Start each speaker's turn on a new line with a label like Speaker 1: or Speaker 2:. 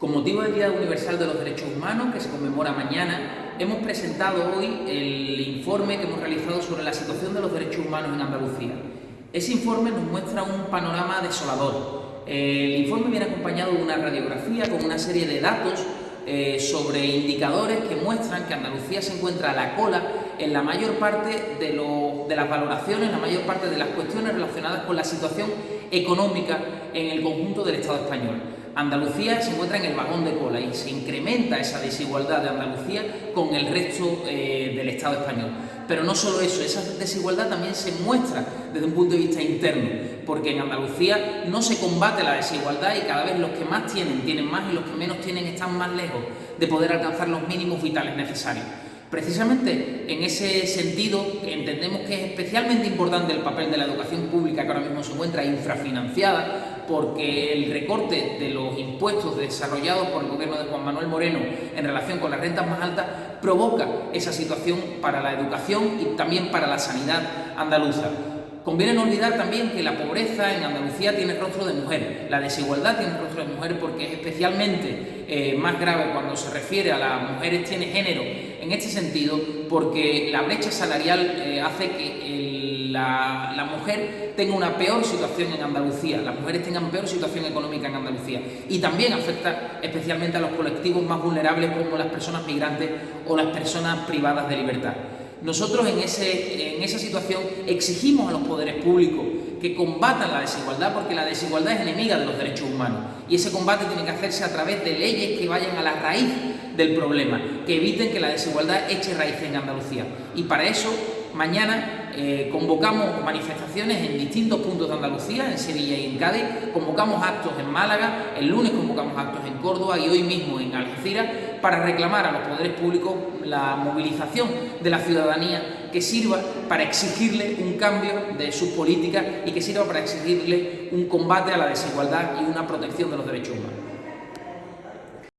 Speaker 1: Con motivo del Día Universal de los Derechos Humanos, que se conmemora mañana, hemos presentado hoy el informe que hemos realizado sobre la situación de los derechos humanos en Andalucía. Ese informe nos muestra un panorama desolador. El informe viene acompañado de una radiografía con una serie de datos eh, sobre indicadores que muestran que Andalucía se encuentra a la cola en la mayor parte de, de las valoraciones, la mayor parte de las cuestiones relacionadas con la situación económica en el conjunto del Estado español. Andalucía se encuentra en el vagón de cola y se incrementa esa desigualdad de Andalucía con el resto eh, del Estado español. Pero no solo eso, esa desigualdad también se muestra desde un punto de vista interno, porque en Andalucía no se combate la desigualdad y cada vez los que más tienen tienen más y los que menos tienen están más lejos de poder alcanzar los mínimos vitales necesarios. Precisamente en ese sentido entendemos que es especialmente importante el papel de la educación pública que ahora mismo se encuentra infrafinanciada porque el recorte de los impuestos desarrollados por el gobierno de Juan Manuel Moreno en relación con las rentas más altas provoca esa situación para la educación y también para la sanidad andaluza. Conviene no olvidar también que la pobreza en Andalucía tiene rostro de mujer, la desigualdad tiene rostro de mujer porque es especialmente eh, más grave cuando se refiere a las mujeres, tiene género en este sentido porque la brecha salarial eh, hace que la, mujer tenga una peor situación en Andalucía, las mujeres tengan peor situación económica en Andalucía y también afecta especialmente a los colectivos más vulnerables como las personas migrantes o las personas privadas de libertad. Nosotros en, esa situación exigimos a los poderes públicos que combatan la desigualdad porque la desigualdad es enemiga de los derechos humanos y ese combate tiene que hacerse a través de leyes que vayan a la raíz del problema, que eviten que la desigualdad eche raíces en Andalucía. Y para eso, mañana eh, convocamos manifestaciones en distintos puntos de Andalucía, en Sevilla y en Cádiz, convocamos actos en Málaga, el lunes convocamos actos en Córdoba y hoy mismo en Algeciras para reclamar a los poderes públicos la movilización de la ciudadanía que sirva para exigirle un cambio de sus políticas y que sirva para exigirle un combate a la desigualdad y una protección de los derechos humanos.